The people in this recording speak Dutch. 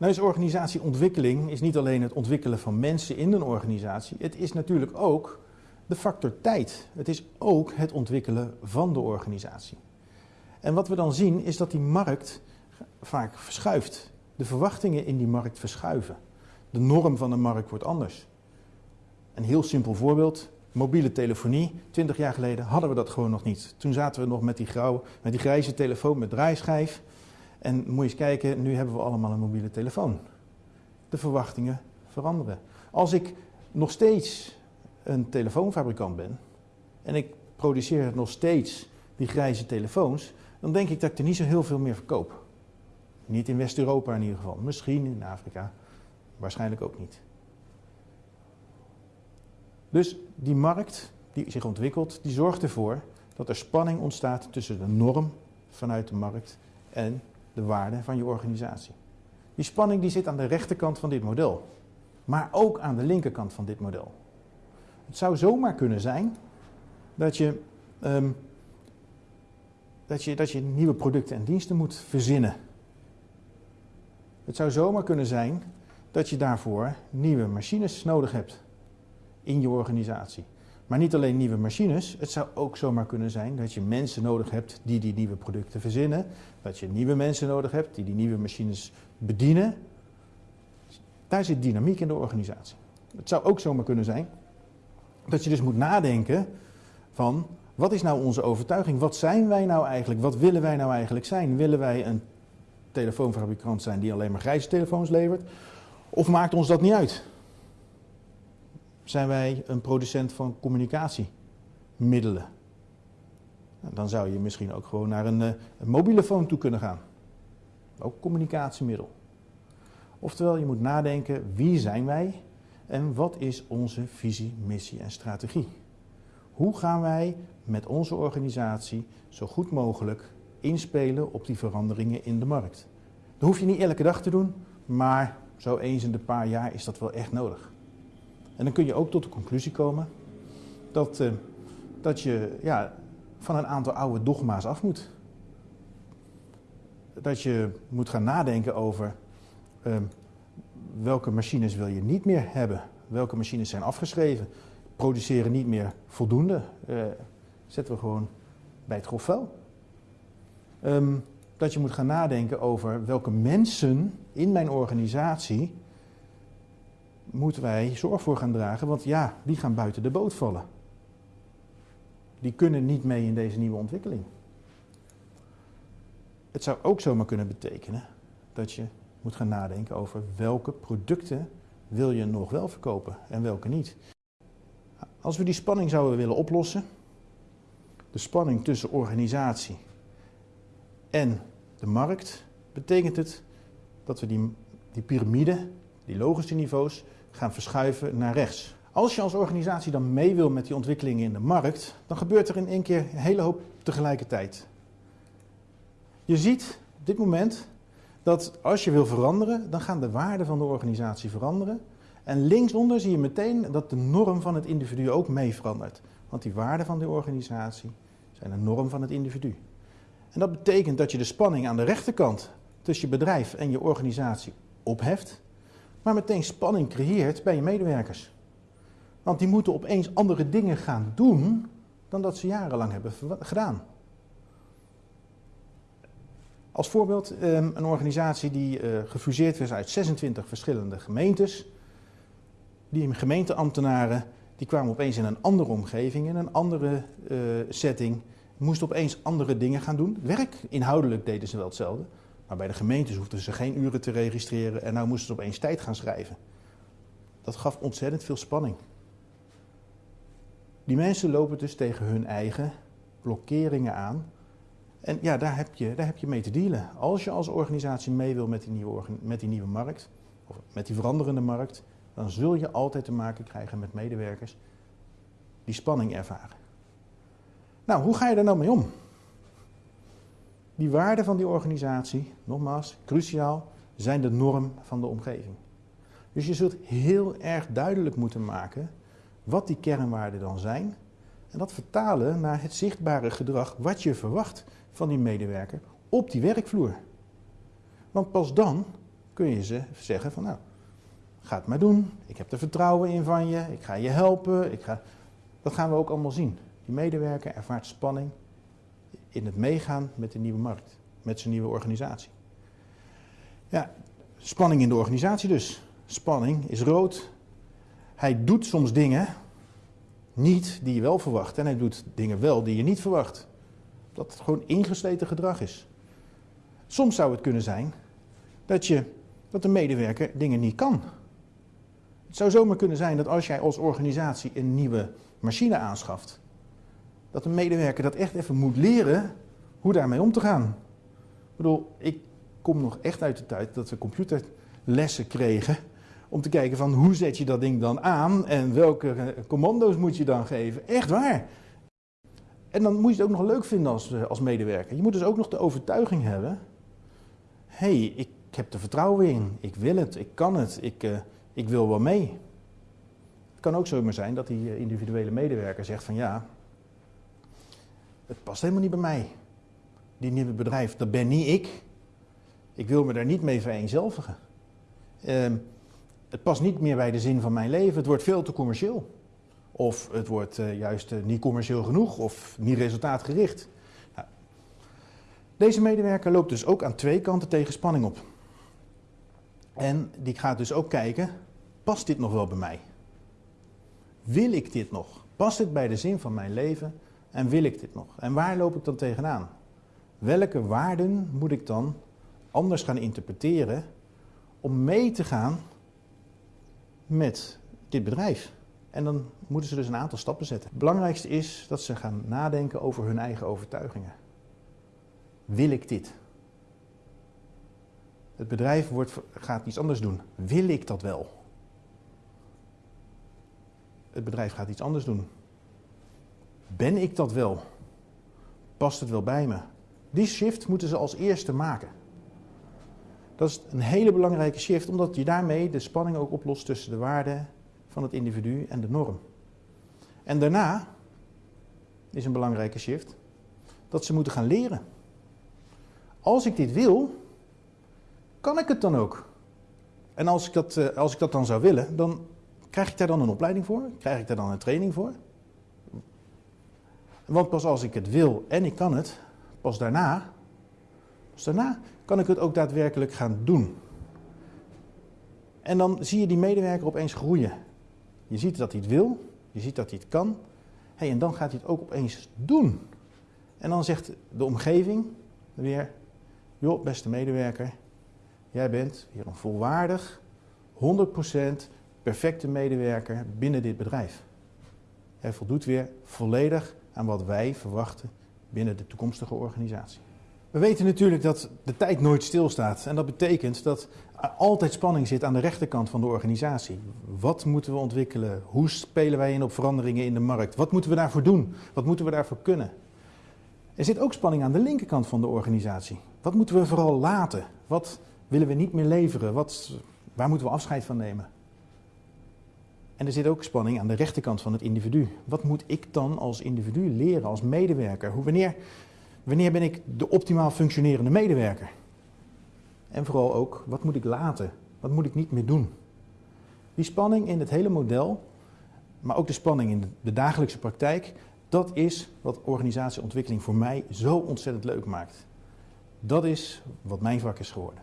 Nou is organisatieontwikkeling is niet alleen het ontwikkelen van mensen in een organisatie. Het is natuurlijk ook de factor tijd. Het is ook het ontwikkelen van de organisatie. En wat we dan zien is dat die markt vaak verschuift. De verwachtingen in die markt verschuiven. De norm van de markt wordt anders. Een heel simpel voorbeeld. Mobiele telefonie. Twintig jaar geleden hadden we dat gewoon nog niet. Toen zaten we nog met die, grauwe, met die grijze telefoon met draaischijf. En moet je eens kijken, nu hebben we allemaal een mobiele telefoon. De verwachtingen veranderen. Als ik nog steeds een telefoonfabrikant ben en ik produceer nog steeds die grijze telefoons, dan denk ik dat ik er niet zo heel veel meer verkoop. Niet in West-Europa in ieder geval. Misschien in Afrika, waarschijnlijk ook niet. Dus die markt die zich ontwikkelt, die zorgt ervoor dat er spanning ontstaat tussen de norm vanuit de markt en de waarde van je organisatie. Die spanning die zit aan de rechterkant van dit model, maar ook aan de linkerkant van dit model. Het zou zomaar kunnen zijn dat je, um, dat je, dat je nieuwe producten en diensten moet verzinnen. Het zou zomaar kunnen zijn dat je daarvoor nieuwe machines nodig hebt in je organisatie. Maar niet alleen nieuwe machines, het zou ook zomaar kunnen zijn dat je mensen nodig hebt die die nieuwe producten verzinnen. Dat je nieuwe mensen nodig hebt die die nieuwe machines bedienen. Daar zit dynamiek in de organisatie. Het zou ook zomaar kunnen zijn dat je dus moet nadenken van wat is nou onze overtuiging? Wat zijn wij nou eigenlijk? Wat willen wij nou eigenlijk zijn? Willen wij een telefoonfabrikant zijn die alleen maar grijze telefoons levert? Of maakt ons dat niet uit? Zijn wij een producent van communicatiemiddelen. Dan zou je misschien ook gewoon naar een, eh, een mobiele phone toe kunnen gaan. Ook communicatiemiddel. Oftewel, je moet nadenken wie zijn wij en wat is onze visie, missie en strategie. Hoe gaan wij met onze organisatie zo goed mogelijk inspelen op die veranderingen in de markt? Dat hoef je niet elke dag te doen, maar zo eens in de paar jaar is dat wel echt nodig. En dan kun je ook tot de conclusie komen dat, uh, dat je ja, van een aantal oude dogma's af moet. Dat je moet gaan nadenken over uh, welke machines wil je niet meer hebben. Welke machines zijn afgeschreven. Produceren niet meer voldoende. Uh, zetten we gewoon bij het grof vuil. Um, dat je moet gaan nadenken over welke mensen in mijn organisatie moeten wij zorg voor gaan dragen, want ja, die gaan buiten de boot vallen. Die kunnen niet mee in deze nieuwe ontwikkeling. Het zou ook zomaar kunnen betekenen dat je moet gaan nadenken over welke producten wil je nog wel verkopen en welke niet. Als we die spanning zouden willen oplossen, de spanning tussen organisatie en de markt, betekent het dat we die, die piramide, die logische niveaus, gaan verschuiven naar rechts. Als je als organisatie dan mee wil met die ontwikkelingen in de markt, dan gebeurt er in één keer een hele hoop tegelijkertijd. Je ziet op dit moment dat als je wil veranderen, dan gaan de waarden van de organisatie veranderen. En linksonder zie je meteen dat de norm van het individu ook mee verandert. Want die waarden van de organisatie zijn een norm van het individu. En dat betekent dat je de spanning aan de rechterkant tussen je bedrijf en je organisatie opheft maar meteen spanning creëert bij je medewerkers. Want die moeten opeens andere dingen gaan doen dan dat ze jarenlang hebben gedaan. Als voorbeeld ehm, een organisatie die eh, gefuseerd is uit 26 verschillende gemeentes. Die gemeenteambtenaren die kwamen opeens in een andere omgeving, in een andere uh, setting. Moesten opeens andere dingen gaan doen. Werk, inhoudelijk deden ze wel hetzelfde. Maar bij de gemeentes hoefden ze geen uren te registreren en nou moesten ze opeens tijd gaan schrijven. Dat gaf ontzettend veel spanning. Die mensen lopen dus tegen hun eigen blokkeringen aan. En ja, daar heb je, daar heb je mee te dealen. Als je als organisatie mee wil met die, nieuwe, met die nieuwe markt, of met die veranderende markt, dan zul je altijd te maken krijgen met medewerkers die spanning ervaren. Nou, hoe ga je daar nou mee om? Die waarden van die organisatie, nogmaals, cruciaal, zijn de norm van de omgeving. Dus je zult heel erg duidelijk moeten maken wat die kernwaarden dan zijn. En dat vertalen naar het zichtbare gedrag wat je verwacht van die medewerker op die werkvloer. Want pas dan kun je ze zeggen van nou, ga het maar doen. Ik heb er vertrouwen in van je. Ik ga je helpen. Ik ga... Dat gaan we ook allemaal zien. Die medewerker ervaart spanning in het meegaan met de nieuwe markt. Met zijn nieuwe organisatie. Ja, spanning in de organisatie dus. Spanning is rood. Hij doet soms dingen niet die je wel verwacht. En hij doet dingen wel die je niet verwacht. Dat het gewoon ingesleten gedrag is. Soms zou het kunnen zijn dat, je, dat de medewerker dingen niet kan. Het zou zomaar kunnen zijn dat als jij als organisatie een nieuwe machine aanschaft, dat een medewerker dat echt even moet leren hoe daarmee om te gaan. Ik bedoel, ik kom nog echt uit de tijd dat we computerlessen kregen om te kijken van hoe zet je dat ding dan aan en welke eh, commando's moet je dan geven. Echt waar. En dan moet je het ook nog leuk vinden als, eh, als medewerker. Je moet dus ook nog de overtuiging hebben. Hé, hey, ik heb er vertrouwen in. Ik wil het. Ik kan het. Ik, uh, ik wil wel mee. Het kan ook zomaar zijn dat die individuele medewerker zegt van ja, het past helemaal niet bij mij. Die nieuwe bedrijf, dat ben niet ik. Ik wil me daar niet mee vereenzelvigen. Uh, het past niet meer bij de zin van mijn leven. Het wordt veel te commercieel. Of het wordt uh, juist uh, niet commercieel genoeg of niet resultaatgericht. Nou, deze medewerker loopt dus ook aan twee kanten tegen spanning op. En die gaat dus ook kijken, past dit nog wel bij mij? Wil ik dit nog? Past dit bij de zin van mijn leven en wil ik dit nog? En waar loop ik dan tegenaan? Welke waarden moet ik dan anders gaan interpreteren om mee te gaan met dit bedrijf. En dan moeten ze dus een aantal stappen zetten. Het belangrijkste is dat ze gaan nadenken over hun eigen overtuigingen. Wil ik dit? Het bedrijf wordt, gaat iets anders doen. Wil ik dat wel? Het bedrijf gaat iets anders doen. Ben ik dat wel? Past het wel bij me? Die shift moeten ze als eerste maken. Dat is een hele belangrijke shift, omdat je daarmee de spanning ook oplost tussen de waarde van het individu en de norm. En daarna is een belangrijke shift dat ze moeten gaan leren. Als ik dit wil, kan ik het dan ook. En als ik dat, eh, als ik dat dan zou willen, dan krijg ik daar dan een opleiding voor? Krijg ik daar dan een training voor? Want pas als ik het wil en ik kan het, pas daarna, pas daarna kan ik het ook daadwerkelijk gaan doen. En dan zie je die medewerker opeens groeien. Je ziet dat hij het wil, je ziet dat hij het kan. Hey, en dan gaat hij het ook opeens doen. En dan zegt de omgeving weer: Joh, beste medewerker, jij bent weer een volwaardig, 100% perfecte medewerker binnen dit bedrijf. Hij voldoet weer volledig aan wat wij verwachten binnen de toekomstige organisatie. We weten natuurlijk dat de tijd nooit stilstaat. En dat betekent dat altijd spanning zit aan de rechterkant van de organisatie. Wat moeten we ontwikkelen? Hoe spelen wij in op veranderingen in de markt? Wat moeten we daarvoor doen? Wat moeten we daarvoor kunnen? Er zit ook spanning aan de linkerkant van de organisatie. Wat moeten we vooral laten? Wat willen we niet meer leveren? Wat, waar moeten we afscheid van nemen? En er zit ook spanning aan de rechterkant van het individu. Wat moet ik dan als individu leren, als medewerker? Hoe, wanneer Wanneer ben ik de optimaal functionerende medewerker? En vooral ook, wat moet ik laten? Wat moet ik niet meer doen? Die spanning in het hele model, maar ook de spanning in de dagelijkse praktijk, dat is wat organisatieontwikkeling voor mij zo ontzettend leuk maakt. Dat is wat mijn vak is geworden.